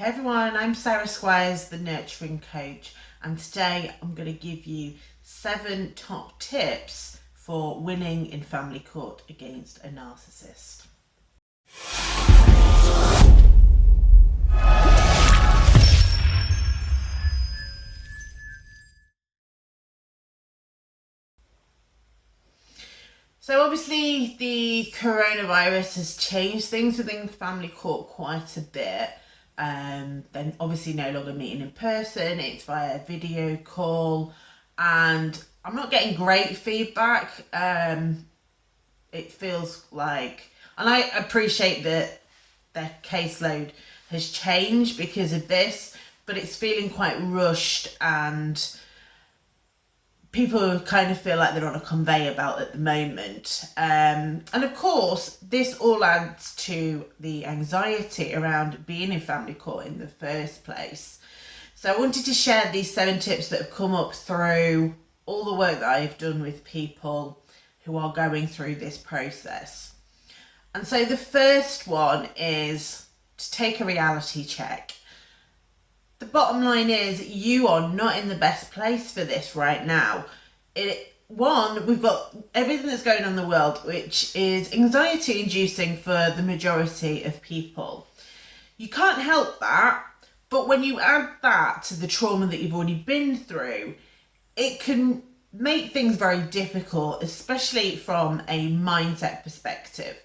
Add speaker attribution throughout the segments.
Speaker 1: Hey everyone, I'm Sarah Squires, the Nurturing Coach, and today I'm going to give you seven top tips for winning in family court against a narcissist. So obviously the coronavirus has changed things within family court quite a bit. Um, then obviously no longer meeting in person, it's via video call and I'm not getting great feedback. Um, it feels like, and I appreciate that their caseload has changed because of this, but it's feeling quite rushed and people kind of feel like they're on a conveyor belt at the moment. Um, and of course, this all adds to the anxiety around being in family court in the first place. So I wanted to share these seven tips that have come up through all the work that I've done with people who are going through this process. And so the first one is to take a reality check the bottom line is you are not in the best place for this right now. It one, we've got everything that's going on in the world, which is anxiety inducing for the majority of people. You can't help that, but when you add that to the trauma that you've already been through, it can make things very difficult, especially from a mindset perspective.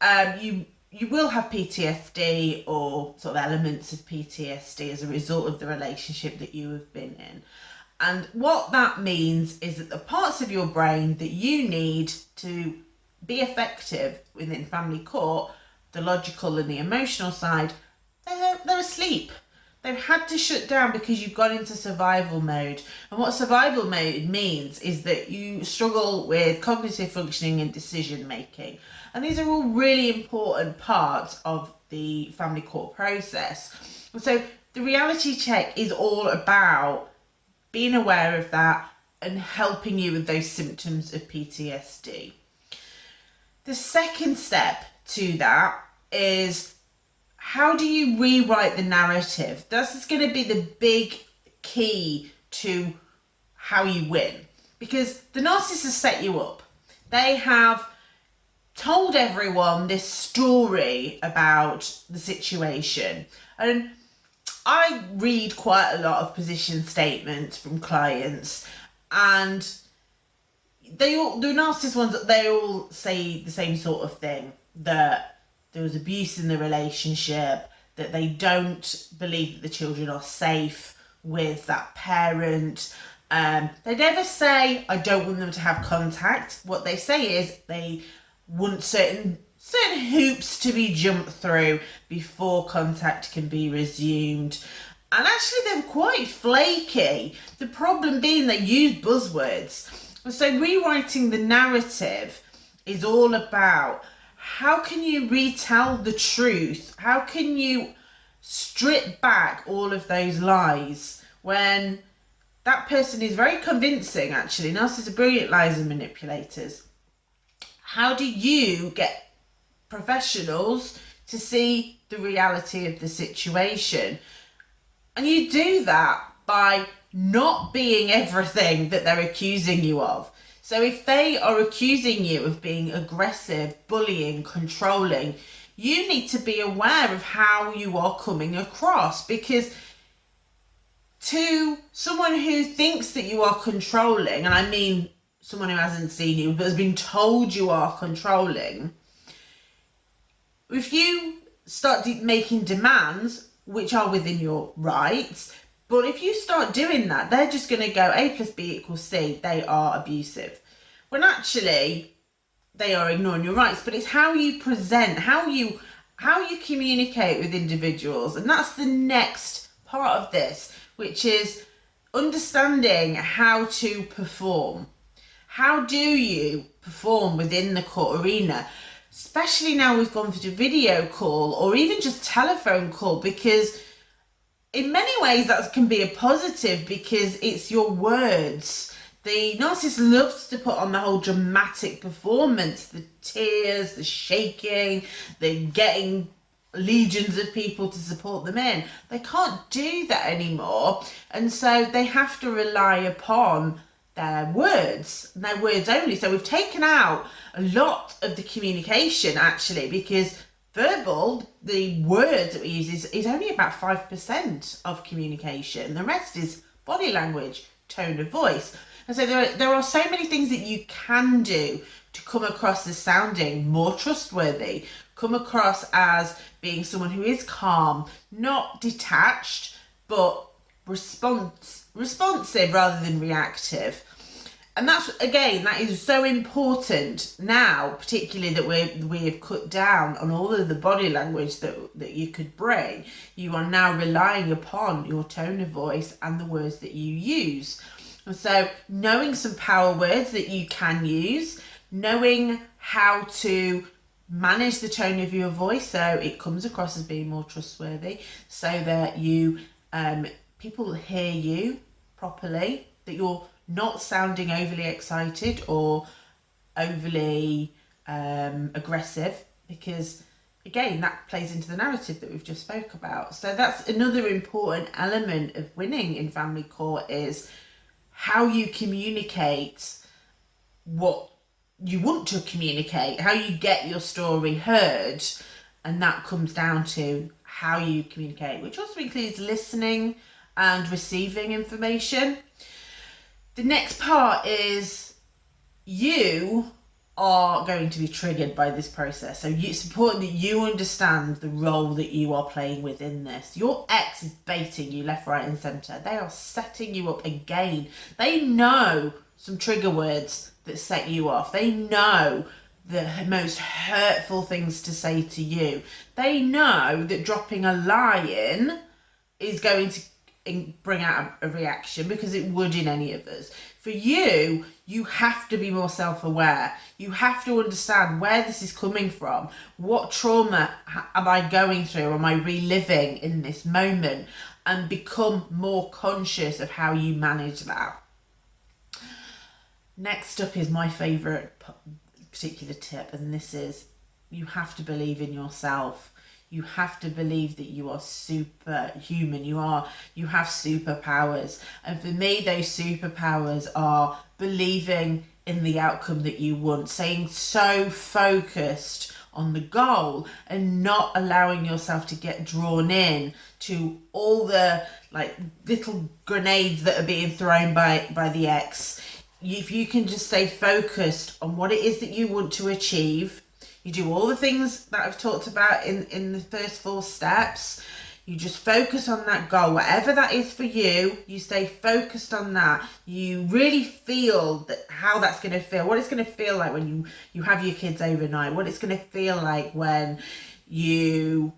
Speaker 1: Um, you you will have PTSD or sort of elements of PTSD as a result of the relationship that you have been in. And what that means is that the parts of your brain that you need to be effective within family court, the logical and the emotional side, they're, they're asleep. They've had to shut down because you've gone into survival mode. And what survival mode means is that you struggle with cognitive functioning and decision making. And these are all really important parts of the family court process. So the reality check is all about being aware of that and helping you with those symptoms of PTSD. The second step to that is how do you rewrite the narrative? This is going to be the big key to how you win because the narcissist has set you up. They have told everyone this story about the situation and I read quite a lot of position statements from clients and they all the narcissist ones they all say the same sort of thing that there was abuse in the relationship, that they don't believe that the children are safe with that parent. Um, they never say, I don't want them to have contact. What they say is they want certain certain hoops to be jumped through before contact can be resumed. And actually they're quite flaky. The problem being they use buzzwords. So rewriting the narrative is all about how can you retell the truth? How can you strip back all of those lies when that person is very convincing actually? Narcissists are brilliant liars and manipulators. How do you get professionals to see the reality of the situation? And you do that by not being everything that they're accusing you of so if they are accusing you of being aggressive, bullying, controlling, you need to be aware of how you are coming across because to someone who thinks that you are controlling, and I mean someone who hasn't seen you but has been told you are controlling, if you start making demands which are within your rights, but if you start doing that, they're just going to go A plus B equals C. They are abusive. When actually, they are ignoring your rights. But it's how you present, how you how you communicate with individuals. And that's the next part of this, which is understanding how to perform. How do you perform within the court arena? Especially now we've gone for a video call or even just telephone call because in many ways that can be a positive because it's your words. The narcissist loves to put on the whole dramatic performance, the tears, the shaking, the getting legions of people to support them in. They can't do that anymore. And so they have to rely upon their words, their words only. So we've taken out a lot of the communication actually because verbal, the words that we use is, is only about 5% of communication. The rest is body language, tone of voice. And so there are, there are so many things that you can do to come across as sounding more trustworthy, come across as being someone who is calm, not detached, but response, responsive rather than reactive. And that's again, that is so important now, particularly that we we have cut down on all of the body language that that you could bring. You are now relying upon your tone of voice and the words that you use. So, knowing some power words that you can use, knowing how to manage the tone of your voice so it comes across as being more trustworthy so that you um, people hear you properly that you're not sounding overly excited or overly um, aggressive because again that plays into the narrative that we've just spoke about. So that's another important element of winning in family court is how you communicate what you want to communicate, how you get your story heard, and that comes down to how you communicate, which also includes listening and receiving information. The next part is you are going to be triggered by this process. So it's important that you understand the role that you are playing within this. Your ex is baiting you left, right, and centre. They are setting you up again. They know some trigger words that set you off. They know the most hurtful things to say to you. They know that dropping a lie in is going to bring out a reaction because it would in any of us. For you, you have to be more self aware. You have to understand where this is coming from. What trauma am I going through? Am I reliving in this moment? And become more conscious of how you manage that. Next up is my favourite particular tip, and this is you have to believe in yourself. You have to believe that you are superhuman. You are you have superpowers. And for me, those superpowers are believing in the outcome that you want, staying so focused on the goal and not allowing yourself to get drawn in to all the like little grenades that are being thrown by by the ex if you can just stay focused on what it is that you want to achieve, you do all the things that I've talked about in, in the first four steps. You just focus on that goal, whatever that is for you. You stay focused on that. You really feel that how that's going to feel, what it's going to feel like when you you have your kids overnight, what it's going to feel like when you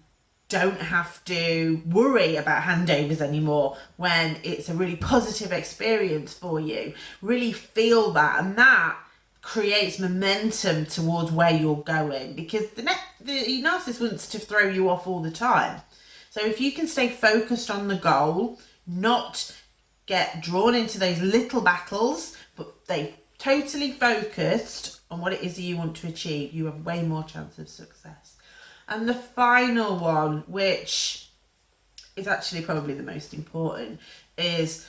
Speaker 1: don't have to worry about handovers anymore when it's a really positive experience for you. Really feel that, and that creates momentum towards where you're going because the, the narcissist wants to throw you off all the time. So if you can stay focused on the goal, not get drawn into those little battles, but they totally focused on what it is you want to achieve, you have way more chance of success. And the final one, which is actually probably the most important, is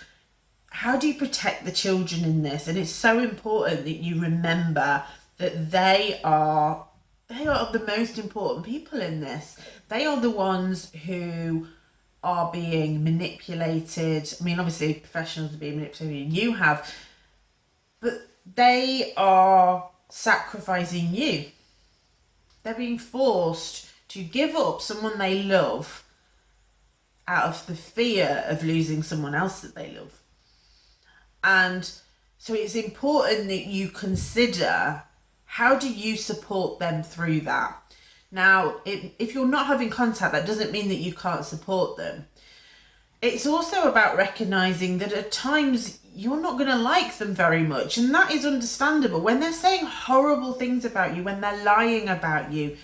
Speaker 1: how do you protect the children in this? And it's so important that you remember that they are they are the most important people in this. They are the ones who are being manipulated. I mean, obviously, professionals are being manipulated. You have, but they are sacrificing you they're being forced to give up someone they love out of the fear of losing someone else that they love. And so it's important that you consider how do you support them through that. Now, if you're not having contact, that doesn't mean that you can't support them. It's also about recognizing that at times you're not going to like them very much. And that is understandable. When they're saying horrible things about you, when they're lying about you,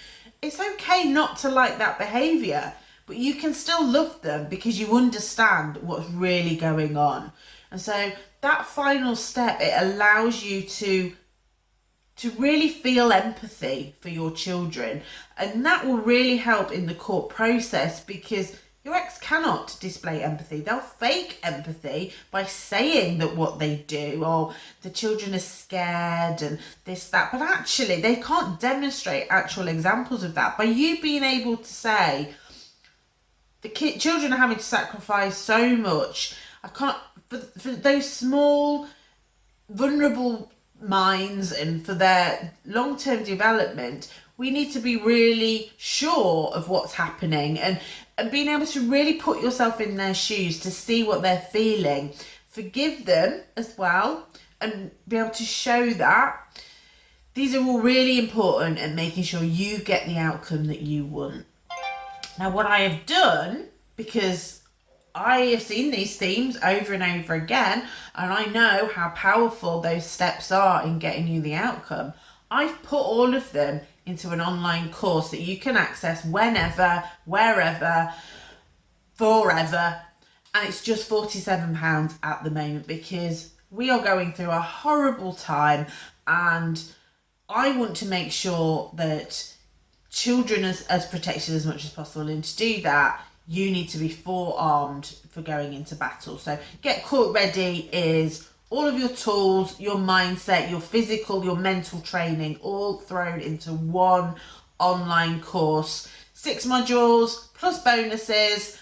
Speaker 1: it's okay not to like that behavior, but you can still love them because you understand what's really going on. And so that final step, it allows you to to really feel empathy for your children. And that will really help in the court process because your ex cannot display empathy. They'll fake empathy by saying that what they do, or the children are scared and this, that. But actually, they can't demonstrate actual examples of that. By you being able to say, the children are having to sacrifice so much. I can't, for, for those small, vulnerable minds and for their long-term development we need to be really sure of what's happening and, and being able to really put yourself in their shoes to see what they're feeling. Forgive them as well and be able to show that these are all really important and making sure you get the outcome that you want. Now what i have done because I have seen these themes over and over again, and I know how powerful those steps are in getting you the outcome. I've put all of them into an online course that you can access whenever, wherever, forever, and it's just £47 at the moment because we are going through a horrible time and I want to make sure that children are as protected as much as possible and to do that you need to be forearmed for going into battle. So get court ready is all of your tools, your mindset, your physical, your mental training, all thrown into one online course. Six modules plus bonuses